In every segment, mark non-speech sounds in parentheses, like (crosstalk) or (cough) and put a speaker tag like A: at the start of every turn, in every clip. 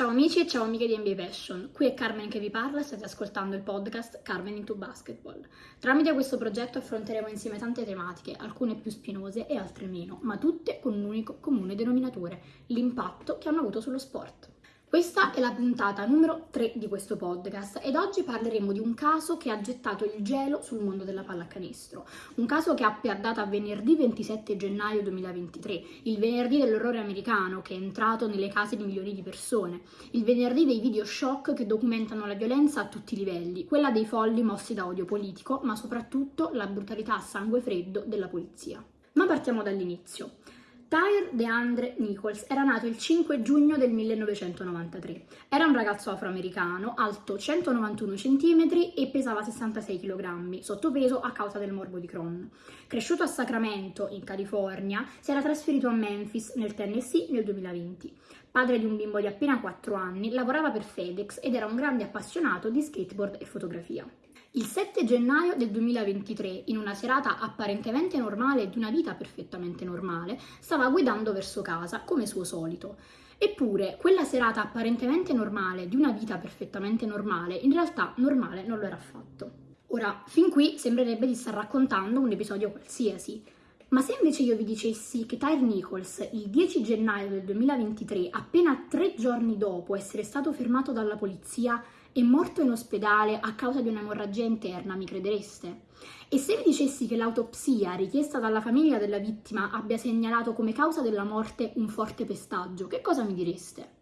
A: Ciao amici e ciao amiche di NBA Passion, qui è Carmen che vi parla e state ascoltando il podcast Carmen into Basketball. Tramite questo progetto affronteremo insieme tante tematiche, alcune più spinose e altre meno, ma tutte con un unico comune denominatore, l'impatto che hanno avuto sullo sport. Questa è la puntata numero 3 di questo podcast ed oggi parleremo di un caso che ha gettato il gelo sul mondo della pallacanestro. Un caso che ha data venerdì 27 gennaio 2023, il venerdì dell'orrore americano che è entrato nelle case di milioni di persone, il venerdì dei video shock che documentano la violenza a tutti i livelli, quella dei folli mossi da odio politico, ma soprattutto la brutalità a sangue freddo della polizia. Ma partiamo dall'inizio. Tyre DeAndre Nichols era nato il 5 giugno del 1993. Era un ragazzo afroamericano, alto 191 cm e pesava 66 kg, sottopeso a causa del morbo di Crohn. Cresciuto a Sacramento, in California, si era trasferito a Memphis, nel Tennessee, nel 2020. Padre di un bimbo di appena 4 anni, lavorava per FedEx ed era un grande appassionato di skateboard e fotografia. Il 7 gennaio del 2023, in una serata apparentemente normale di una vita perfettamente normale, stava guidando verso casa, come suo solito. Eppure, quella serata apparentemente normale di una vita perfettamente normale, in realtà normale non lo era affatto. Ora, fin qui sembrerebbe di star raccontando un episodio qualsiasi, ma se invece io vi dicessi che Tyre Nichols, il 10 gennaio del 2023, appena tre giorni dopo essere stato fermato dalla polizia, è morto in ospedale a causa di un'emorragia interna, mi credereste? E se vi dicessi che l'autopsia richiesta dalla famiglia della vittima abbia segnalato come causa della morte un forte pestaggio, che cosa mi direste?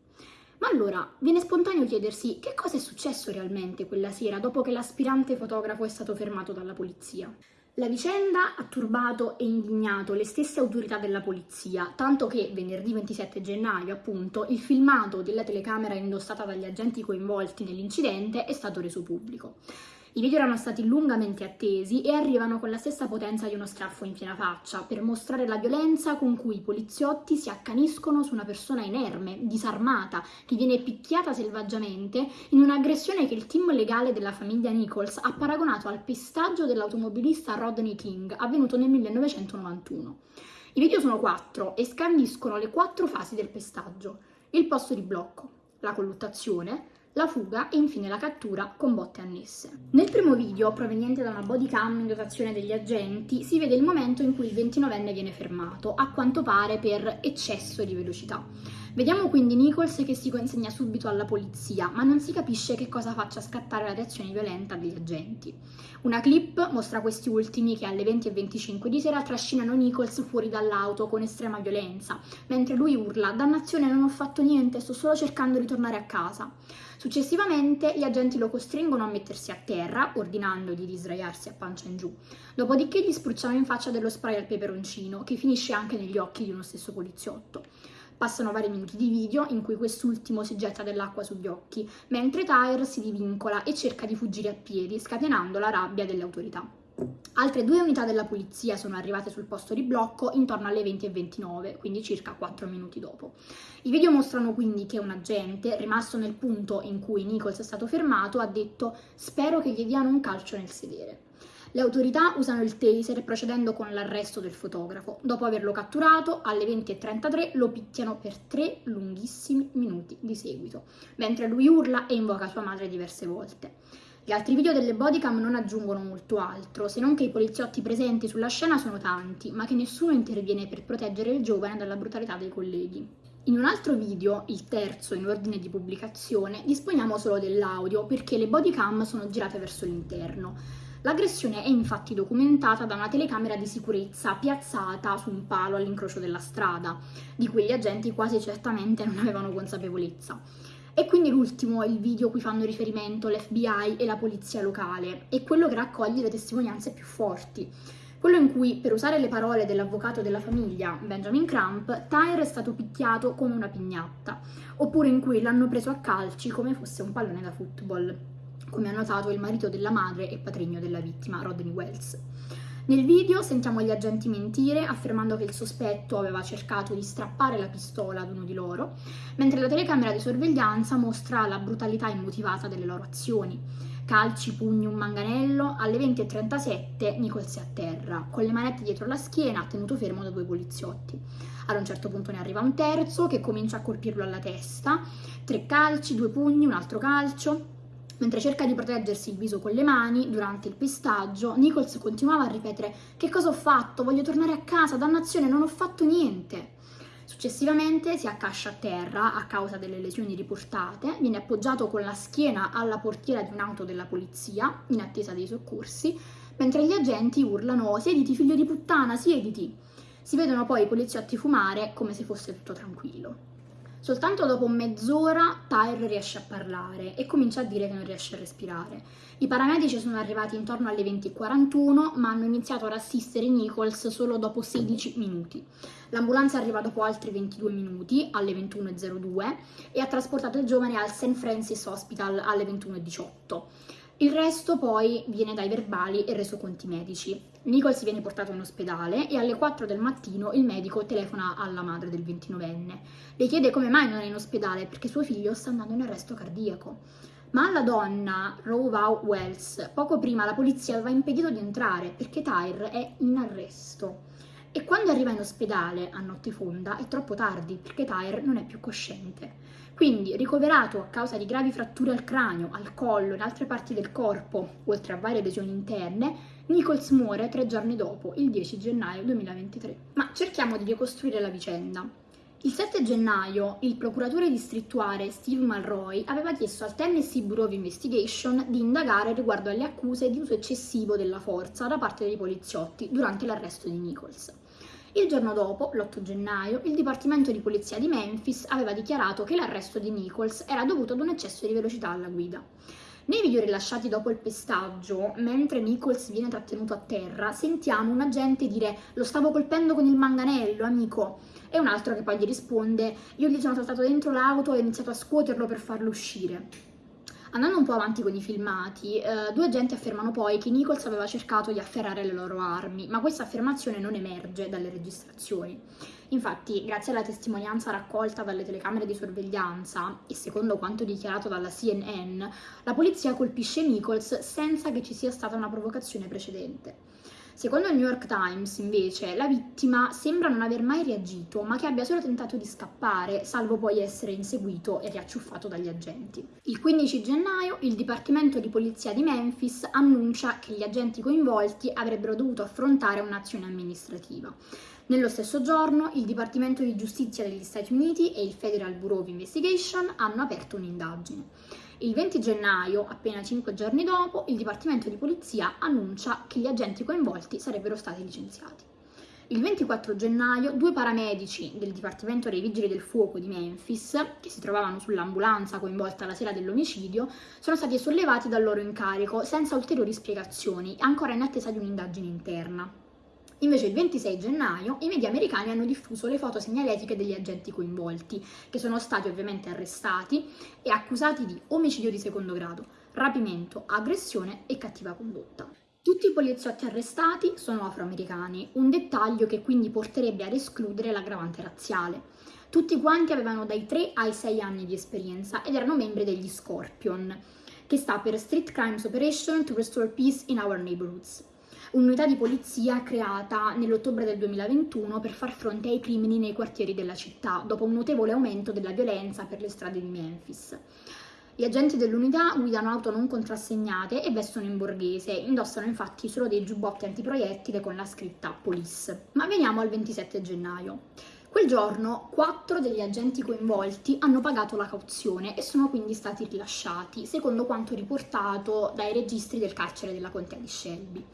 A: Ma allora, viene spontaneo chiedersi che cosa è successo realmente quella sera dopo che l'aspirante fotografo è stato fermato dalla polizia. La vicenda ha turbato e indignato le stesse autorità della polizia, tanto che venerdì 27 gennaio, appunto, il filmato della telecamera indossata dagli agenti coinvolti nell'incidente è stato reso pubblico. I video erano stati lungamente attesi e arrivano con la stessa potenza di uno schiaffo in piena faccia per mostrare la violenza con cui i poliziotti si accaniscono su una persona inerme, disarmata, che viene picchiata selvaggiamente in un'aggressione che il team legale della famiglia Nichols ha paragonato al pestaggio dell'automobilista Rodney King avvenuto nel 1991. I video sono quattro e scandiscono le quattro fasi del pestaggio. Il posto di blocco, la colluttazione, la fuga e infine la cattura con botte annesse. Nel primo video, proveniente da una bodycam in dotazione degli agenti, si vede il momento in cui il 29enne viene fermato, a quanto pare per eccesso di velocità. Vediamo quindi Nichols che si consegna subito alla polizia, ma non si capisce che cosa faccia scattare la reazione violenta degli agenti. Una clip mostra questi ultimi che alle 20.25 di sera trascinano Nichols fuori dall'auto con estrema violenza, mentre lui urla «Dannazione, non ho fatto niente, sto solo cercando di tornare a casa». Successivamente gli agenti lo costringono a mettersi a terra, ordinandogli di sdraiarsi a pancia in giù. Dopodiché gli spruzzano in faccia dello spray al peperoncino, che finisce anche negli occhi di uno stesso poliziotto. Passano vari minuti di video in cui quest'ultimo si getta dell'acqua sugli occhi, mentre Tyre si divincola e cerca di fuggire a piedi, scatenando la rabbia delle autorità. Altre due unità della polizia sono arrivate sul posto di blocco intorno alle 20.29, quindi circa 4 minuti dopo. I video mostrano quindi che un agente, rimasto nel punto in cui Nichols è stato fermato, ha detto «spero che gli diano un calcio nel sedere». Le autorità usano il taser procedendo con l'arresto del fotografo. Dopo averlo catturato, alle 20.33 lo picchiano per tre lunghissimi minuti di seguito, mentre lui urla e invoca sua madre diverse volte. Gli altri video delle bodycam non aggiungono molto altro, se non che i poliziotti presenti sulla scena sono tanti, ma che nessuno interviene per proteggere il giovane dalla brutalità dei colleghi. In un altro video, il terzo in ordine di pubblicazione, disponiamo solo dell'audio perché le bodycam sono girate verso l'interno. L'aggressione è infatti documentata da una telecamera di sicurezza piazzata su un palo all'incrocio della strada, di cui gli agenti quasi certamente non avevano consapevolezza. E quindi l'ultimo è il video a cui fanno riferimento l'FBI e la polizia locale, è quello che raccoglie le testimonianze più forti. Quello in cui, per usare le parole dell'avvocato della famiglia, Benjamin Crump, Tyre è stato picchiato come una pignatta, oppure in cui l'hanno preso a calci come fosse un pallone da football, come ha notato il marito della madre e patrigno della vittima, Rodney Wells. Nel video sentiamo gli agenti mentire affermando che il sospetto aveva cercato di strappare la pistola ad uno di loro, mentre la telecamera di sorveglianza mostra la brutalità immotivata delle loro azioni. calci, pugni, un manganello, alle 20.37 Nichols è a terra, con le manette dietro la schiena, tenuto fermo da due poliziotti. Ad un certo punto ne arriva un terzo che comincia a colpirlo alla testa, tre calci, due pugni, un altro calcio. Mentre cerca di proteggersi il viso con le mani, durante il pestaggio, Nichols continuava a ripetere Che cosa ho fatto? Voglio tornare a casa, dannazione, non ho fatto niente. Successivamente si accascia a terra a causa delle lesioni riportate, viene appoggiato con la schiena alla portiera di un'auto della polizia in attesa dei soccorsi, mentre gli agenti urlano siediti figlio di puttana, siediti. Si vedono poi i poliziotti fumare come se fosse tutto tranquillo. Soltanto dopo mezz'ora Tyre riesce a parlare e comincia a dire che non riesce a respirare. I paramedici sono arrivati intorno alle 20.41 ma hanno iniziato ad assistere Nichols solo dopo 16 minuti. L'ambulanza arriva dopo altri 22 minuti, alle 21.02, e ha trasportato il giovane al St. Francis Hospital alle 21.18. Il resto poi viene dai verbali e resoconti medici. Nichols viene portato in ospedale e alle 4 del mattino il medico telefona alla madre del 29enne. Le chiede come mai non è in ospedale perché suo figlio sta andando in arresto cardiaco. Ma alla donna, Rowow Wells, poco prima la polizia aveva impedito di entrare perché Tyre è in arresto. E quando arriva in ospedale a notte fonda è troppo tardi perché Tyre non è più cosciente. Quindi, ricoverato a causa di gravi fratture al cranio, al collo e altre parti del corpo, oltre a varie lesioni interne, Nichols muore tre giorni dopo, il 10 gennaio 2023. Ma cerchiamo di ricostruire la vicenda. Il 7 gennaio il procuratore distrettuale Steve Malroy aveva chiesto al Tennessee Bureau of Investigation di indagare riguardo alle accuse di uso eccessivo della forza da parte dei poliziotti durante l'arresto di Nichols. Il giorno dopo, l'8 gennaio, il Dipartimento di Polizia di Memphis aveva dichiarato che l'arresto di Nichols era dovuto ad un eccesso di velocità alla guida. Nei video rilasciati dopo il pestaggio, mentre Nichols viene trattenuto a terra, sentiamo un agente dire lo stavo colpendo con il manganello, amico, e un altro che poi gli risponde io gli sono saltato dentro l'auto e ho iniziato a scuoterlo per farlo uscire. Andando un po' avanti con i filmati, eh, due agenti affermano poi che Nichols aveva cercato di afferrare le loro armi, ma questa affermazione non emerge dalle registrazioni. Infatti, grazie alla testimonianza raccolta dalle telecamere di sorveglianza e secondo quanto dichiarato dalla CNN, la polizia colpisce Nichols senza che ci sia stata una provocazione precedente. Secondo il New York Times, invece, la vittima sembra non aver mai reagito, ma che abbia solo tentato di scappare, salvo poi essere inseguito e riacciuffato dagli agenti. Il 15 gennaio il Dipartimento di Polizia di Memphis annuncia che gli agenti coinvolti avrebbero dovuto affrontare un'azione amministrativa. Nello stesso giorno il Dipartimento di Giustizia degli Stati Uniti e il Federal Bureau of Investigation hanno aperto un'indagine. Il 20 gennaio, appena 5 giorni dopo, il Dipartimento di Polizia annuncia che gli agenti coinvolti sarebbero stati licenziati. Il 24 gennaio due paramedici del Dipartimento dei Vigili del Fuoco di Memphis, che si trovavano sull'ambulanza coinvolta la sera dell'omicidio, sono stati sollevati dal loro incarico senza ulteriori spiegazioni, ancora in attesa di un'indagine interna. Invece il 26 gennaio i media americani hanno diffuso le foto segnaletiche degli agenti coinvolti, che sono stati ovviamente arrestati e accusati di omicidio di secondo grado, rapimento, aggressione e cattiva condotta. Tutti i poliziotti arrestati sono afroamericani, un dettaglio che quindi porterebbe ad escludere l'aggravante razziale. Tutti quanti avevano dai 3 ai 6 anni di esperienza ed erano membri degli Scorpion, che sta per Street Crimes Operation to Restore Peace in Our Neighborhoods un'unità di polizia creata nell'ottobre del 2021 per far fronte ai crimini nei quartieri della città, dopo un notevole aumento della violenza per le strade di Memphis. Gli agenti dell'unità guidano auto non contrassegnate e vestono in borghese, indossano infatti solo dei giubbotti antiproiettile con la scritta Police. Ma veniamo al 27 gennaio. Quel giorno quattro degli agenti coinvolti hanno pagato la cauzione e sono quindi stati rilasciati, secondo quanto riportato dai registri del carcere della contea di Shelby.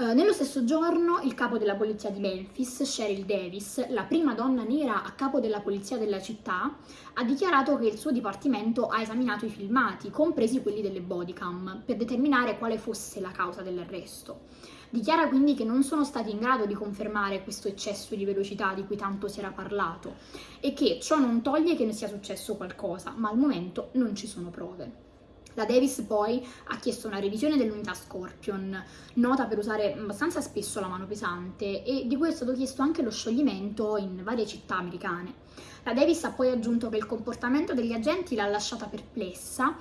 A: Uh, nello stesso giorno il capo della polizia di Memphis, Cheryl Davis, la prima donna nera a capo della polizia della città, ha dichiarato che il suo dipartimento ha esaminato i filmati, compresi quelli delle bodycam, per determinare quale fosse la causa dell'arresto. Dichiara quindi che non sono stati in grado di confermare questo eccesso di velocità di cui tanto si era parlato e che ciò non toglie che ne sia successo qualcosa, ma al momento non ci sono prove. La Davis poi ha chiesto una revisione dell'unità Scorpion, nota per usare abbastanza spesso la mano pesante, e di cui è stato chiesto anche lo scioglimento in varie città americane. La Davis ha poi aggiunto che il comportamento degli agenti l'ha lasciata perplessa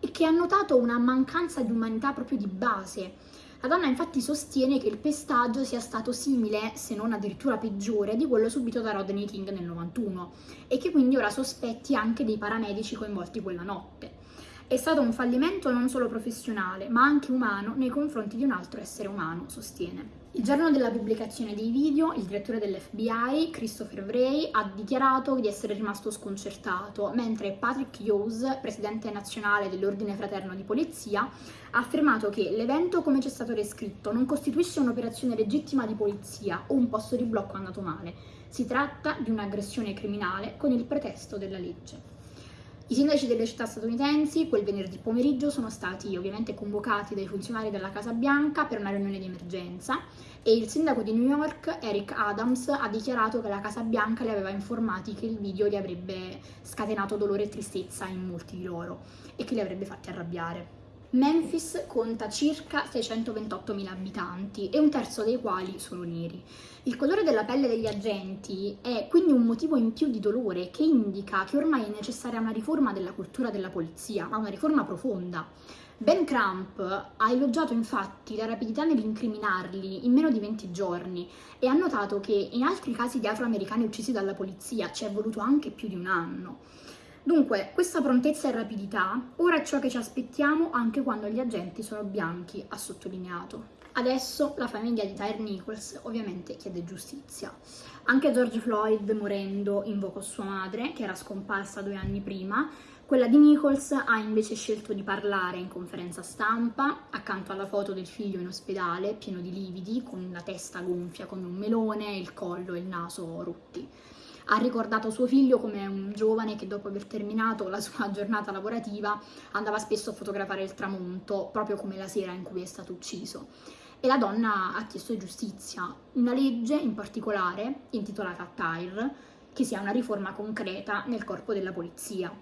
A: e che ha notato una mancanza di umanità proprio di base. La donna infatti sostiene che il pestaggio sia stato simile, se non addirittura peggiore, di quello subito da Rodney King nel 91 e che quindi ora sospetti anche dei paramedici coinvolti quella notte. È stato un fallimento non solo professionale, ma anche umano nei confronti di un altro essere umano, sostiene. Il giorno della pubblicazione dei video, il direttore dell'FBI, Christopher Wray, ha dichiarato di essere rimasto sconcertato, mentre Patrick Hughes, presidente nazionale dell'Ordine Fraterno di Polizia, ha affermato che l'evento, come ci è stato descritto, non costituisce un'operazione legittima di polizia o un posto di blocco andato male. Si tratta di un'aggressione criminale con il pretesto della legge. I sindaci delle città statunitensi quel venerdì pomeriggio sono stati ovviamente convocati dai funzionari della Casa Bianca per una riunione di emergenza e il sindaco di New York, Eric Adams, ha dichiarato che la Casa Bianca li aveva informati che il video gli avrebbe scatenato dolore e tristezza in molti di loro e che li avrebbe fatti arrabbiare. Memphis conta circa 628.000 abitanti e un terzo dei quali sono neri. Il colore della pelle degli agenti è quindi un motivo in più di dolore che indica che ormai è necessaria una riforma della cultura della polizia, ma una riforma profonda. Ben Crump ha elogiato infatti la rapidità nell'incriminarli in meno di 20 giorni e ha notato che in altri casi di afroamericani uccisi dalla polizia ci è voluto anche più di un anno. Dunque, questa prontezza e rapidità ora è ciò che ci aspettiamo anche quando gli agenti sono bianchi, ha sottolineato. Adesso la famiglia di Tyre Nichols ovviamente chiede giustizia. Anche George Floyd, morendo, invocò sua madre, che era scomparsa due anni prima. Quella di Nichols ha invece scelto di parlare in conferenza stampa, accanto alla foto del figlio in ospedale, pieno di lividi, con la testa gonfia come un melone, il collo e il naso rutti ha ricordato suo figlio come un giovane che dopo aver terminato la sua (laughs) giornata lavorativa andava spesso a fotografare il tramonto, proprio come la sera in cui è stato ucciso. E la donna ha chiesto giustizia, una legge in particolare, intitolata TIRE, che sia una riforma concreta nel corpo della polizia.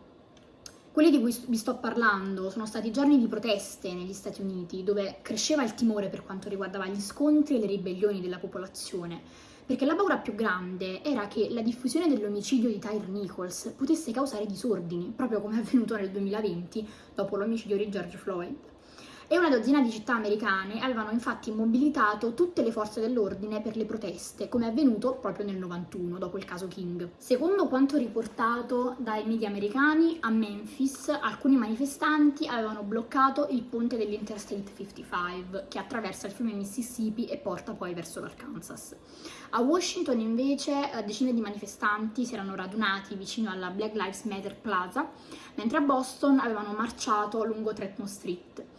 A: Quelli di cui vi sto parlando sono stati giorni di proteste negli Stati Uniti, dove cresceva il timore per quanto riguardava gli scontri e le ribellioni della popolazione perché la paura più grande era che la diffusione dell'omicidio di Tyre Nichols potesse causare disordini, proprio come è avvenuto nel 2020 dopo l'omicidio di George Floyd e una dozzina di città americane avevano infatti mobilitato tutte le forze dell'ordine per le proteste, come è avvenuto proprio nel 91, dopo il caso King. Secondo quanto riportato dai media americani, a Memphis alcuni manifestanti avevano bloccato il ponte dell'Interstate 55, che attraversa il fiume Mississippi e porta poi verso l'Arkansas. A Washington invece eh, decine di manifestanti si erano radunati vicino alla Black Lives Matter Plaza, mentre a Boston avevano marciato lungo Trenton Street.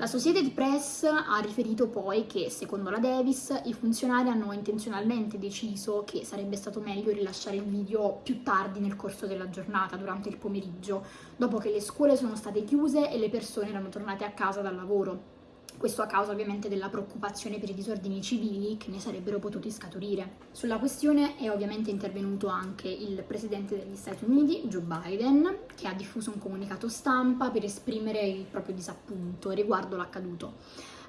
A: La Associated Press ha riferito poi che, secondo la Davis, i funzionari hanno intenzionalmente deciso che sarebbe stato meglio rilasciare il video più tardi nel corso della giornata, durante il pomeriggio, dopo che le scuole sono state chiuse e le persone erano tornate a casa dal lavoro. Questo a causa ovviamente della preoccupazione per i disordini civili che ne sarebbero potuti scaturire. Sulla questione è ovviamente intervenuto anche il presidente degli Stati Uniti, Joe Biden, che ha diffuso un comunicato stampa per esprimere il proprio disappunto riguardo l'accaduto.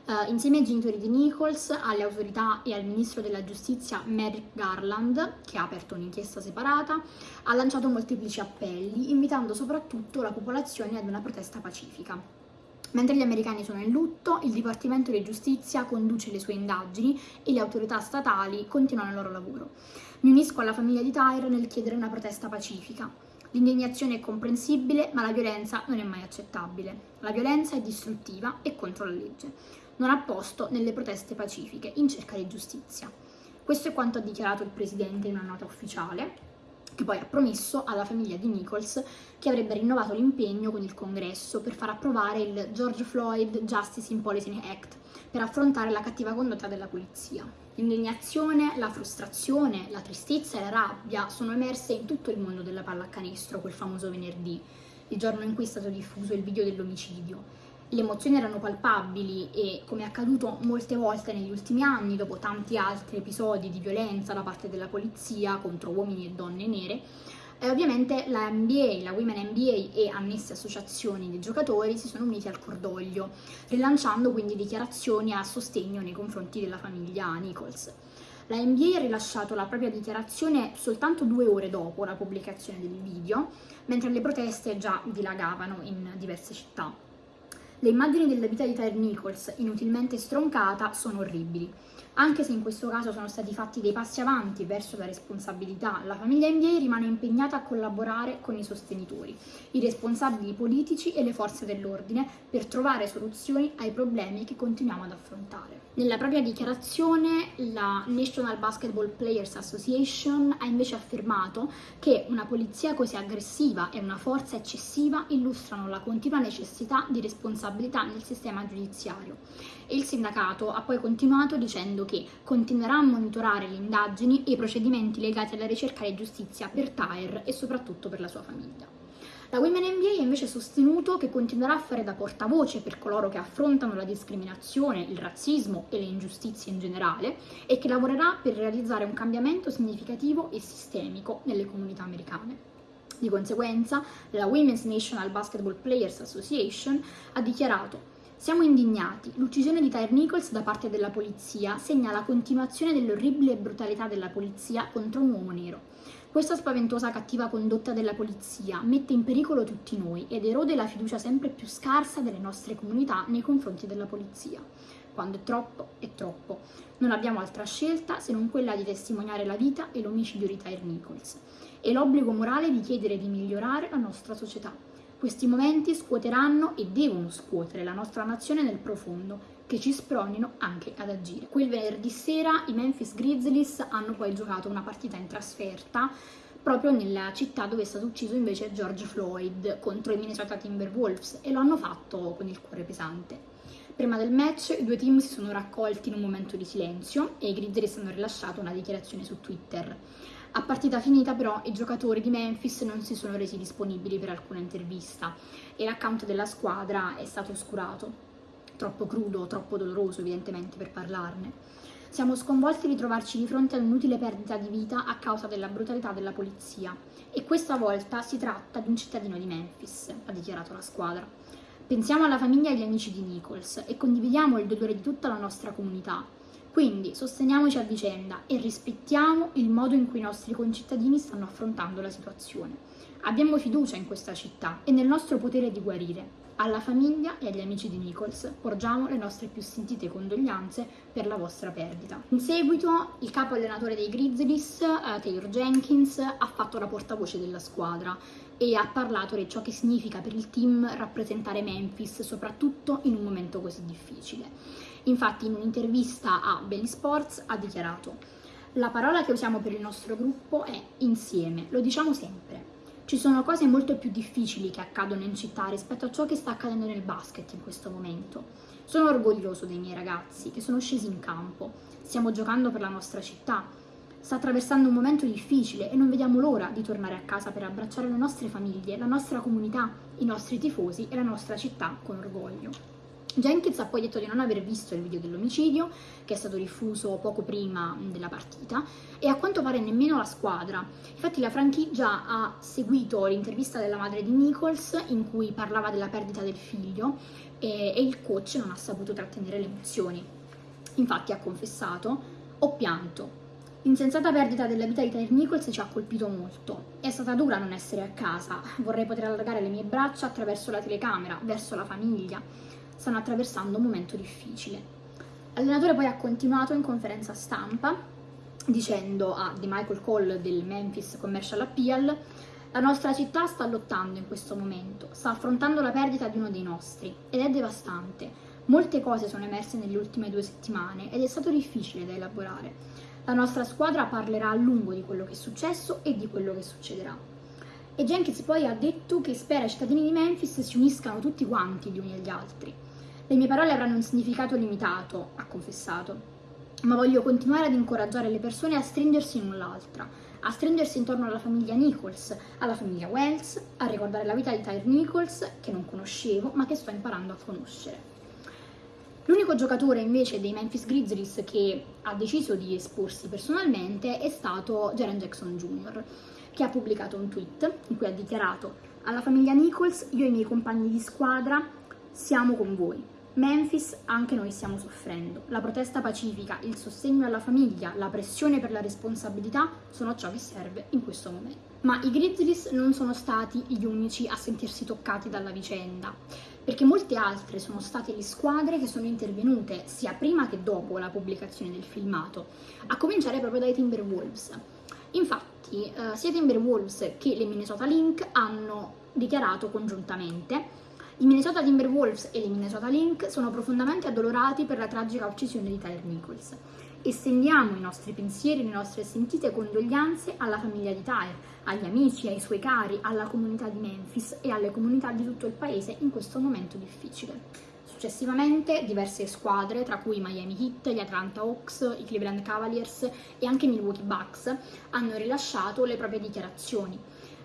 A: Uh, insieme ai genitori di Nichols, alle autorità e al ministro della giustizia Merrick Garland, che ha aperto un'inchiesta separata, ha lanciato molteplici appelli, invitando soprattutto la popolazione ad una protesta pacifica. Mentre gli americani sono in lutto, il Dipartimento di Giustizia conduce le sue indagini e le autorità statali continuano il loro lavoro. Mi unisco alla famiglia di Tyre nel chiedere una protesta pacifica. L'indignazione è comprensibile, ma la violenza non è mai accettabile. La violenza è distruttiva e contro la legge. Non ha posto nelle proteste pacifiche in cerca di giustizia. Questo è quanto ha dichiarato il presidente in una nota ufficiale, che poi ha promesso alla famiglia di Nichols che avrebbe rinnovato l'impegno con il congresso per far approvare il George Floyd Justice in Policing Act per affrontare la cattiva condotta della polizia. L'indignazione, la frustrazione, la tristezza e la rabbia sono emerse in tutto il mondo della pallacanestro quel famoso venerdì, il giorno in cui è stato diffuso il video dell'omicidio le emozioni erano palpabili e, come è accaduto molte volte negli ultimi anni, dopo tanti altri episodi di violenza da parte della polizia contro uomini e donne nere, eh, ovviamente la NBA, la Women NBA e annesse associazioni dei giocatori si sono uniti al cordoglio, rilanciando quindi dichiarazioni a sostegno nei confronti della famiglia Nichols. La NBA ha rilasciato la propria dichiarazione soltanto due ore dopo la pubblicazione del video, mentre le proteste già dilagavano in diverse città. Le immagini della vita di Tyre Nichols, inutilmente stroncata, sono orribili. Anche se in questo caso sono stati fatti dei passi avanti verso la responsabilità, la famiglia NBA rimane impegnata a collaborare con i sostenitori, i responsabili politici e le forze dell'ordine per trovare soluzioni ai problemi che continuiamo ad affrontare. Nella propria dichiarazione la National Basketball Players Association ha invece affermato che una polizia così aggressiva e una forza eccessiva illustrano la continua necessità di responsabilità nel sistema giudiziario. E il sindacato ha poi continuato dicendo che continuerà a monitorare le indagini e i procedimenti legati alla ricerca di giustizia per Tyre e soprattutto per la sua famiglia. La Women NBA ha invece sostenuto che continuerà a fare da portavoce per coloro che affrontano la discriminazione, il razzismo e le ingiustizie in generale e che lavorerà per realizzare un cambiamento significativo e sistemico nelle comunità americane. Di conseguenza, la Women's National Basketball Players Association ha dichiarato siamo indignati. L'uccisione di Tyre Nichols da parte della polizia segna la continuazione dell'orribile brutalità della polizia contro un uomo nero. Questa spaventosa cattiva condotta della polizia mette in pericolo tutti noi ed erode la fiducia sempre più scarsa delle nostre comunità nei confronti della polizia. Quando è troppo, è troppo. Non abbiamo altra scelta se non quella di testimoniare la vita e l'omicidio di Tyre Nichols e l'obbligo morale di chiedere di migliorare la nostra società. Questi momenti scuoteranno e devono scuotere la nostra nazione nel profondo, che ci spronino anche ad agire. Quel venerdì sera i Memphis Grizzlies hanno poi giocato una partita in trasferta proprio nella città dove è stato ucciso invece George Floyd contro i Minnesota Timberwolves e lo hanno fatto con il cuore pesante. Prima del match i due team si sono raccolti in un momento di silenzio e i Grizzlies hanno rilasciato una dichiarazione su Twitter. A partita finita però i giocatori di Memphis non si sono resi disponibili per alcuna intervista e l'account della squadra è stato oscurato. Troppo crudo, troppo doloroso evidentemente per parlarne. Siamo sconvolti di trovarci di fronte ad un'inutile perdita di vita a causa della brutalità della polizia e questa volta si tratta di un cittadino di Memphis, ha dichiarato la squadra. Pensiamo alla famiglia e agli amici di Nichols e condividiamo il dolore di tutta la nostra comunità quindi sosteniamoci a vicenda e rispettiamo il modo in cui i nostri concittadini stanno affrontando la situazione. Abbiamo fiducia in questa città e nel nostro potere di guarire. Alla famiglia e agli amici di Nichols porgiamo le nostre più sentite condoglianze per la vostra perdita. In seguito, il capo allenatore dei Grizzlies, uh, Taylor Jenkins, ha fatto la portavoce della squadra e ha parlato di ciò che significa per il team rappresentare Memphis, soprattutto in un momento così difficile. Infatti in un'intervista a Belly Sports ha dichiarato la parola che usiamo per il nostro gruppo è insieme, lo diciamo sempre. Ci sono cose molto più difficili che accadono in città rispetto a ciò che sta accadendo nel basket in questo momento. Sono orgoglioso dei miei ragazzi che sono scesi in campo. Stiamo giocando per la nostra città. Sta attraversando un momento difficile e non vediamo l'ora di tornare a casa per abbracciare le nostre famiglie, la nostra comunità, i nostri tifosi e la nostra città con orgoglio. Jenkins ha poi detto di non aver visto il video dell'omicidio, che è stato diffuso poco prima della partita, e a quanto pare nemmeno la squadra. Infatti la franchigia ha seguito l'intervista della madre di Nichols in cui parlava della perdita del figlio e, e il coach non ha saputo trattenere le emozioni. Infatti ha confessato, ho pianto, L'insensata perdita della vita di Tyre Nichols ci ha colpito molto. È stata dura non essere a casa. Vorrei poter allargare le mie braccia attraverso la telecamera, verso la famiglia stanno attraversando un momento difficile. L'allenatore poi ha continuato in conferenza stampa dicendo a The Michael Cole del Memphis Commercial Appeal la nostra città sta lottando in questo momento, sta affrontando la perdita di uno dei nostri ed è devastante. Molte cose sono emerse nelle ultime due settimane ed è stato difficile da elaborare. La nostra squadra parlerà a lungo di quello che è successo e di quello che succederà. E Jenkins poi ha detto che spera i cittadini di Memphis si uniscano tutti quanti gli uni agli altri. Le mie parole avranno un significato limitato, ha confessato, ma voglio continuare ad incoraggiare le persone a stringersi l'una l'altra, a stringersi intorno alla famiglia Nichols, alla famiglia Wells, a ricordare la vita di Tyre Nichols, che non conoscevo, ma che sto imparando a conoscere. L'unico giocatore invece dei Memphis Grizzlies che ha deciso di esporsi personalmente è stato Jaren Jackson Jr., che ha pubblicato un tweet in cui ha dichiarato alla famiglia Nichols, io e i miei compagni di squadra siamo con voi. Memphis anche noi stiamo soffrendo. La protesta pacifica, il sostegno alla famiglia, la pressione per la responsabilità sono ciò che serve in questo momento. Ma i Grizzlies non sono stati gli unici a sentirsi toccati dalla vicenda, perché molte altre sono state le squadre che sono intervenute sia prima che dopo la pubblicazione del filmato, a cominciare proprio dai Timberwolves. Infatti, eh, sia Timberwolves che le Minnesota Link hanno dichiarato congiuntamente i Minnesota Timberwolves e le Minnesota Link sono profondamente addolorati per la tragica uccisione di Tyler Nichols. Estendiamo i nostri pensieri, le nostre sentite condoglianze alla famiglia di Tyler, agli amici, ai suoi cari, alla comunità di Memphis e alle comunità di tutto il paese in questo momento difficile. Successivamente diverse squadre, tra cui Miami Heat, gli Atlanta Hawks, i Cleveland Cavaliers e anche i Milwaukee Bucks, hanno rilasciato le proprie dichiarazioni.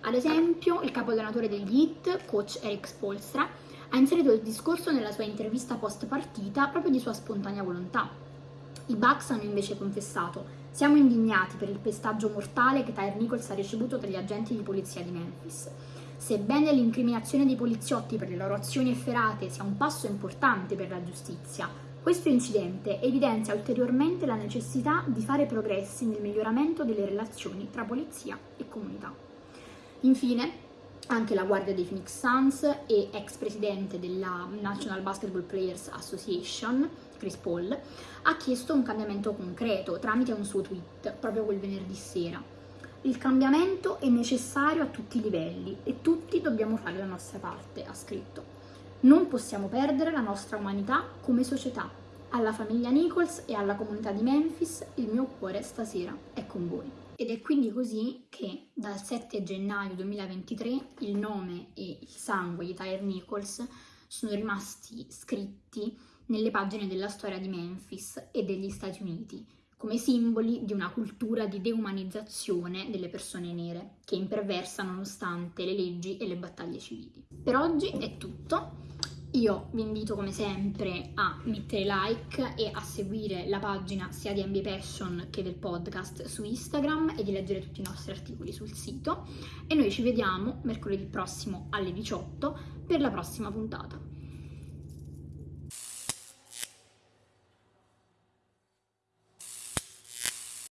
A: Ad esempio, il capo allenatore degli Heat, coach Eric Spolstra, ha inserito il discorso nella sua intervista post partita proprio di sua spontanea volontà. I Bucks hanno invece confessato siamo indignati per il pestaggio mortale che Tyre Nichols ha ricevuto dagli agenti di polizia di Memphis. Sebbene l'incriminazione dei poliziotti per le loro azioni efferate sia un passo importante per la giustizia, questo incidente evidenzia ulteriormente la necessità di fare progressi nel miglioramento delle relazioni tra polizia e comunità. Infine, anche la guardia dei Phoenix Suns e ex presidente della National Basketball Players Association, Chris Paul, ha chiesto un cambiamento concreto tramite un suo tweet proprio quel venerdì sera. Il cambiamento è necessario a tutti i livelli e tutti dobbiamo fare la nostra parte, ha scritto. Non possiamo perdere la nostra umanità come società. Alla famiglia Nichols e alla comunità di Memphis il mio cuore stasera è con voi. Ed è quindi così che dal 7 gennaio 2023 il nome e il sangue di Tyre Nichols sono rimasti scritti nelle pagine della storia di Memphis e degli Stati Uniti, come simboli di una cultura di deumanizzazione delle persone nere, che imperversa nonostante le leggi e le battaglie civili. Per oggi è tutto. Io vi invito come sempre a mettere like e a seguire la pagina sia di NBA Passion che del podcast su Instagram e di leggere tutti i nostri articoli sul sito e noi ci vediamo mercoledì prossimo alle 18 per la prossima puntata.